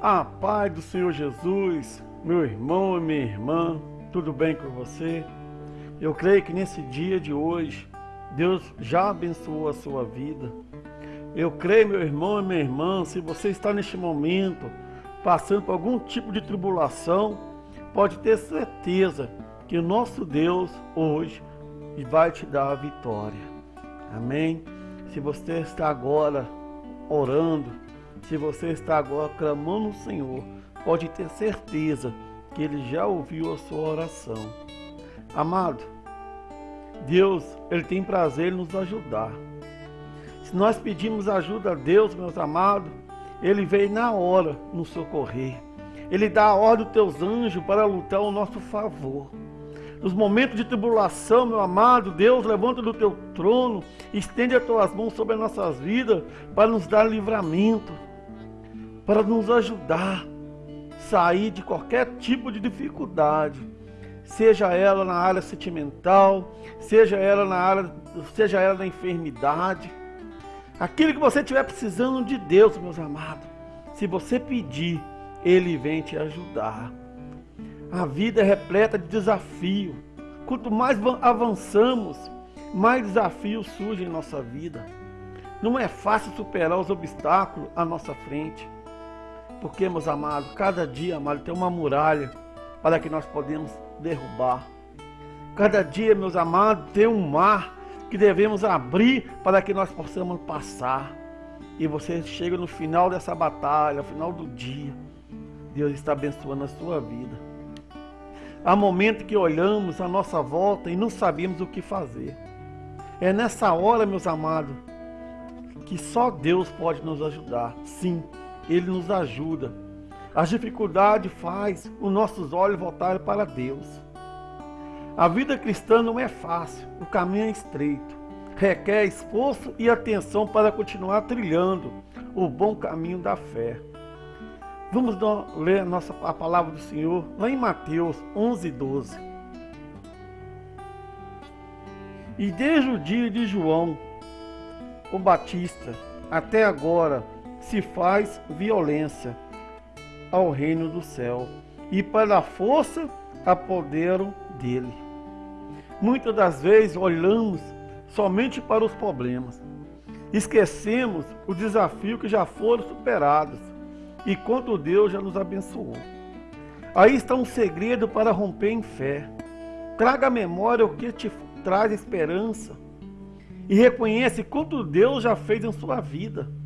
A paz do Senhor Jesus, meu irmão e minha irmã, tudo bem com você? Eu creio que nesse dia de hoje, Deus já abençoou a sua vida. Eu creio, meu irmão e minha irmã, se você está neste momento passando por algum tipo de tribulação, pode ter certeza que o nosso Deus hoje vai te dar a vitória. Amém? Se você está agora orando, se você está agora clamando o Senhor, pode ter certeza que Ele já ouviu a sua oração. Amado, Deus, Ele tem prazer em nos ajudar. Se nós pedimos ajuda a Deus, meus amados, Ele vem na hora nos socorrer. Ele dá a ordem aos teus anjos para lutar ao nosso favor. Nos momentos de tribulação, meu amado, Deus levanta do teu trono, estende as tuas mãos sobre as nossas vidas para nos dar livramento para nos ajudar a sair de qualquer tipo de dificuldade, seja ela na área sentimental, seja ela na área, seja ela na enfermidade. Aquilo que você estiver precisando de Deus, meus amados, se você pedir, Ele vem te ajudar. A vida é repleta de desafio. Quanto mais avançamos, mais desafios surgem em nossa vida. Não é fácil superar os obstáculos à nossa frente. Porque, meus amados, cada dia, amado, tem uma muralha para que nós podemos derrubar. Cada dia, meus amados, tem um mar que devemos abrir para que nós possamos passar. E você chega no final dessa batalha, no final do dia, Deus está abençoando a sua vida. Há momentos que olhamos à nossa volta e não sabemos o que fazer. É nessa hora, meus amados, que só Deus pode nos ajudar. Sim, ele nos ajuda. As dificuldades faz os nossos olhos voltarem para Deus. A vida cristã não é fácil, o caminho é estreito. Requer esforço e atenção para continuar trilhando o bom caminho da fé. Vamos ler a, nossa, a palavra do Senhor lá em Mateus 11, 12. E desde o dia de João, o Batista, até agora, se faz violência ao reino do céu e para a força apoderam dele. Muitas das vezes olhamos somente para os problemas. Esquecemos o desafio que já foram superados e quanto Deus já nos abençoou. Aí está um segredo para romper em fé. Traga à memória o que te traz esperança e reconhece quanto Deus já fez em sua vida.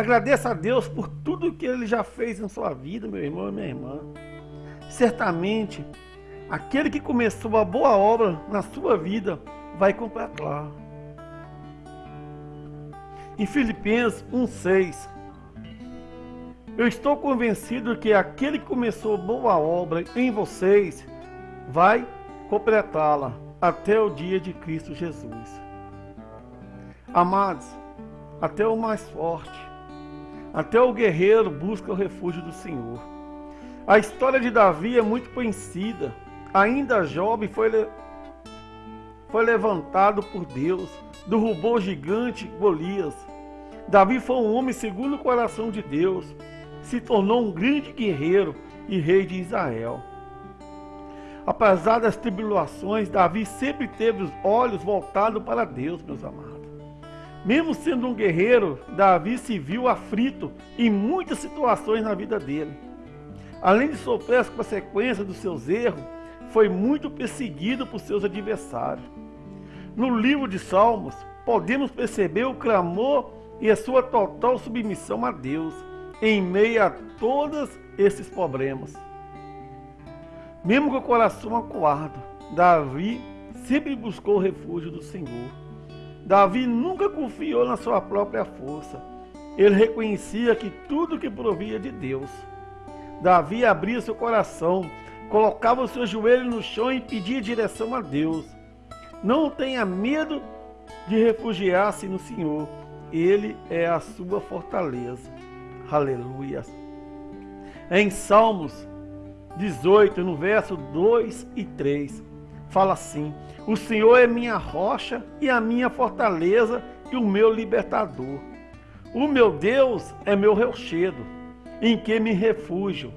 Agradeça a Deus por tudo que Ele já fez em sua vida, meu irmão e minha irmã. Certamente, aquele que começou a boa obra na sua vida vai completar. Em Filipenses 1,6 Eu estou convencido que aquele que começou boa obra em vocês vai completá-la até o dia de Cristo Jesus. Amados, até o mais forte até o guerreiro busca o refúgio do Senhor. A história de Davi é muito conhecida. Ainda jovem foi, le... foi levantado por Deus, derrubou o gigante Golias. Davi foi um homem segundo o coração de Deus, se tornou um grande guerreiro e rei de Israel. Apesar das tribulações, Davi sempre teve os olhos voltados para Deus, meus amados. Mesmo sendo um guerreiro, Davi se viu aflito em muitas situações na vida dele. Além de sofrer as consequências dos seus erros, foi muito perseguido por seus adversários. No livro de Salmos, podemos perceber o clamor e a sua total submissão a Deus em meio a todos esses problemas. Mesmo com o coração acuado, Davi sempre buscou o refúgio do Senhor. Davi nunca confiou na sua própria força. Ele reconhecia que tudo que provia de Deus. Davi abria seu coração, colocava o seu joelho no chão e pedia direção a Deus. Não tenha medo de refugiar-se no Senhor. Ele é a sua fortaleza. Aleluia. Em Salmos 18, no verso 2 e 3, fala assim: O Senhor é minha rocha e a minha fortaleza e o meu libertador. O meu Deus é meu rochedo em que me refúgio.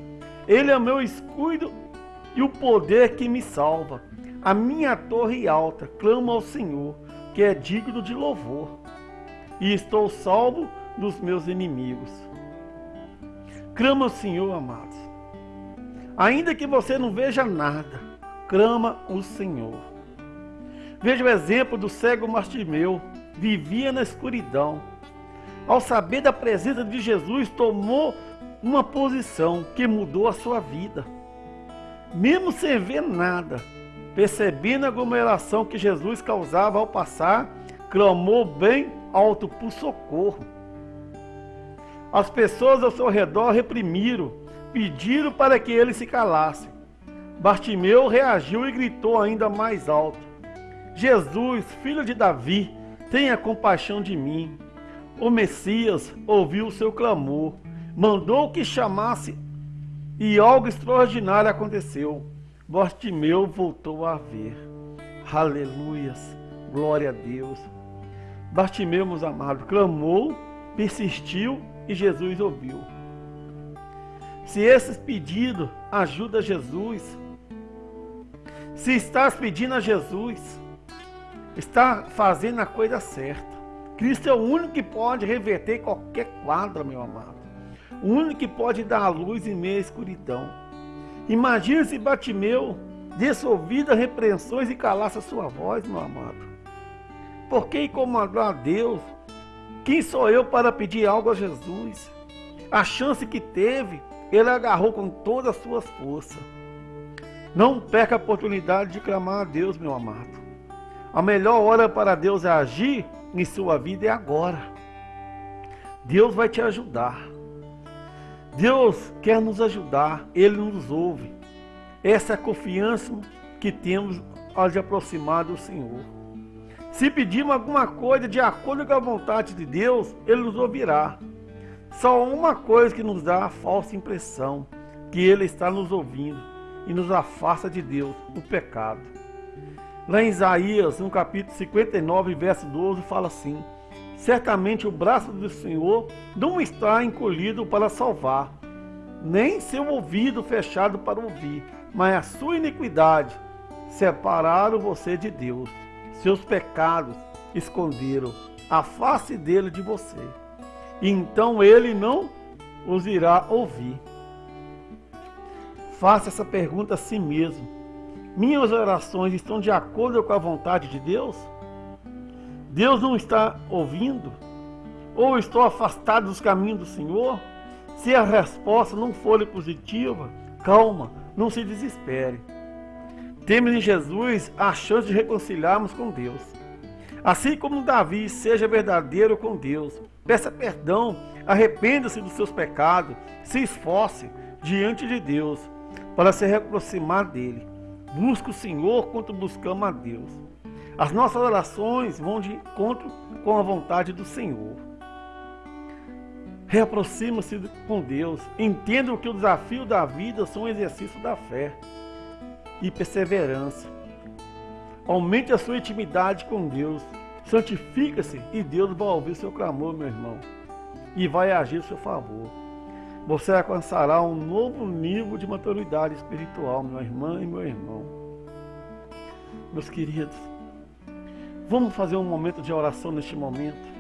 Ele é meu escudo e o poder que me salva. A minha torre alta clama ao Senhor, que é digno de louvor. E estou salvo dos meus inimigos. Clama ao Senhor, amados. Ainda que você não veja nada, clama o Senhor. Veja o exemplo do cego Martimeu, vivia na escuridão. Ao saber da presença de Jesus, tomou uma posição que mudou a sua vida. Mesmo sem ver nada, percebendo a aglomeração que Jesus causava ao passar, clamou bem alto por socorro. As pessoas ao seu redor reprimiram, pediram para que ele se calasse. Bartimeu reagiu e gritou ainda mais alto: Jesus, filho de Davi, tenha compaixão de mim. O Messias ouviu o seu clamor, mandou que chamasse e algo extraordinário aconteceu. Bartimeu voltou a ver. Aleluias, glória a Deus. Bartimeu, meus amados, clamou, persistiu e Jesus ouviu. Se esses pedidos ajuda Jesus, se estás pedindo a Jesus, está fazendo a coisa certa. Cristo é o único que pode reverter qualquer quadro, meu amado. O único que pode dar a luz em meio à escuridão. Imagina se Batimeu desse ouvido repreensões e calasse a sua voz, meu amado. Por que incomodar a Deus? Quem sou eu para pedir algo a Jesus? A chance que teve, ele agarrou com todas as suas forças. Não perca a oportunidade de clamar a Deus, meu amado. A melhor hora para Deus agir em sua vida é agora. Deus vai te ajudar. Deus quer nos ajudar, Ele nos ouve. Essa é a confiança que temos ao de aproximar do Senhor. Se pedirmos alguma coisa de acordo com a vontade de Deus, Ele nos ouvirá. Só uma coisa que nos dá a falsa impressão, que Ele está nos ouvindo e nos afasta de Deus, o pecado. Lá em Isaías, no capítulo 59, verso 12, fala assim: Certamente o braço do Senhor não está encolhido para salvar, nem seu ouvido fechado para ouvir, mas a sua iniquidade separaram você de Deus. Seus pecados esconderam a face dele de você. Então ele não os irá ouvir. Faça essa pergunta a si mesmo minhas orações estão de acordo com a vontade de Deus? Deus não está ouvindo? Ou estou afastado dos caminhos do Senhor? Se a resposta não for positiva, calma, não se desespere. Temos em Jesus a chance de reconciliarmos com Deus. Assim como Davi seja verdadeiro com Deus, peça perdão, arrependa-se dos seus pecados, se esforce diante de Deus para se aproximar dele. Busca o Senhor quanto buscamos a Deus. As nossas orações vão de encontro com a vontade do Senhor. Reaproxima-se com Deus. Entenda que o desafio da vida são um exercício da fé e perseverança. Aumente a sua intimidade com Deus. Santifica-se e Deus vai ouvir seu clamor, meu irmão, e vai agir a seu favor você alcançará um novo nível de maturidade espiritual, minha irmã e meu irmão. Meus queridos, vamos fazer um momento de oração neste momento.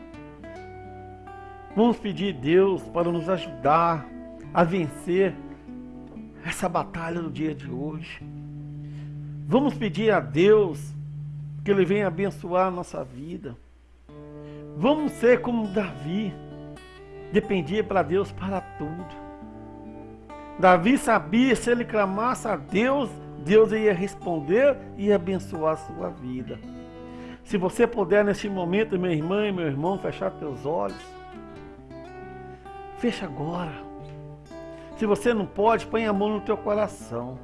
Vamos pedir a Deus para nos ajudar a vencer essa batalha do dia de hoje. Vamos pedir a Deus que Ele venha abençoar a nossa vida. Vamos ser como Davi dependia para Deus para tudo. Davi sabia se ele clamasse a Deus, Deus ia responder e abençoar a sua vida. Se você puder neste momento, minha irmã e meu irmão, fechar teus olhos, fecha agora. Se você não pode, põe a mão no teu coração,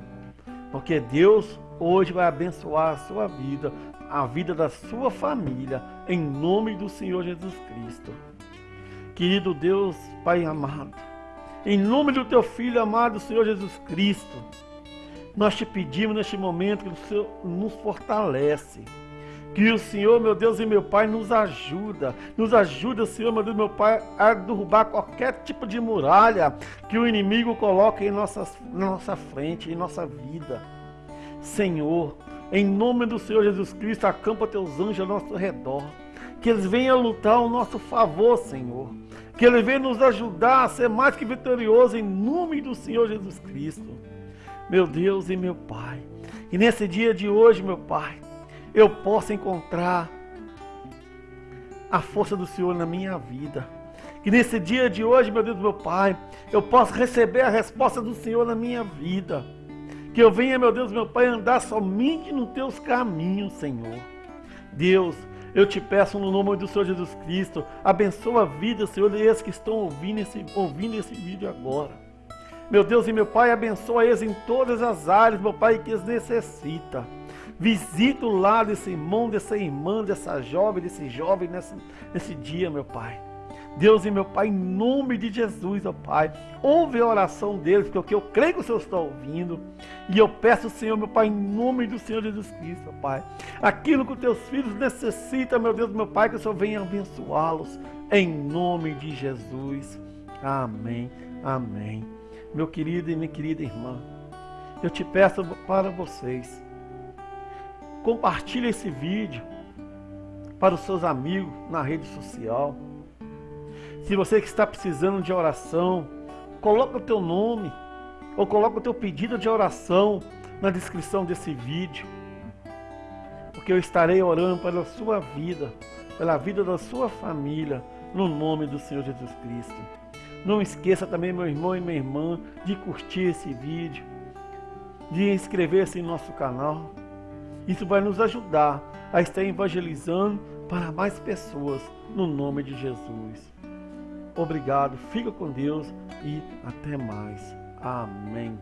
porque Deus hoje vai abençoar a sua vida, a vida da sua família, em nome do Senhor Jesus Cristo. Querido Deus, Pai amado, em nome do teu Filho amado, Senhor Jesus Cristo, nós te pedimos neste momento que o Senhor nos fortalece, Que o Senhor, meu Deus e meu Pai, nos ajuda. Nos ajuda, Senhor, meu Deus e meu Pai, a derrubar qualquer tipo de muralha que o inimigo coloca em na nossa frente, em nossa vida. Senhor, em nome do Senhor Jesus Cristo, acampa teus anjos ao nosso redor. Que eles venham lutar ao nosso favor, Senhor. Que eles venham nos ajudar a ser mais que vitorioso em nome do Senhor Jesus Cristo. Meu Deus e meu Pai. E nesse dia de hoje, meu Pai, eu possa encontrar a força do Senhor na minha vida. Que nesse dia de hoje, meu Deus, meu Pai, eu possa receber a resposta do Senhor na minha vida. Que eu venha, meu Deus, meu Pai, andar somente nos teus caminhos, Senhor. Deus, eu te peço no nome do Senhor Jesus Cristo, abençoa a vida, Senhor, desses que estão ouvindo esse, ouvindo esse vídeo agora. Meu Deus e meu Pai, abençoa eles em todas as áreas, meu Pai, que eles necessitam. Visita o lado desse irmão, dessa irmã, dessa jovem, desse jovem nesse, nesse dia, meu Pai. Deus e meu Pai, em nome de Jesus, ó Pai, ouve a oração deles, porque eu creio que o Senhor está ouvindo. E eu peço, Senhor, meu Pai, em nome do Senhor Jesus Cristo, ó Pai, aquilo que os teus filhos necessitam, meu Deus, meu Pai, que o Senhor venha abençoá-los, em nome de Jesus. Amém, amém. Meu querido e minha querida irmã, eu te peço para vocês, compartilhe esse vídeo para os seus amigos na rede social se você que está precisando de oração, coloca o teu nome ou coloca o teu pedido de oração na descrição desse vídeo. Porque eu estarei orando pela sua vida, pela vida da sua família, no nome do Senhor Jesus Cristo. Não esqueça também, meu irmão e minha irmã, de curtir esse vídeo, de inscrever-se em nosso canal. Isso vai nos ajudar a estar evangelizando para mais pessoas, no nome de Jesus. Obrigado, fica com Deus e até mais. Amém.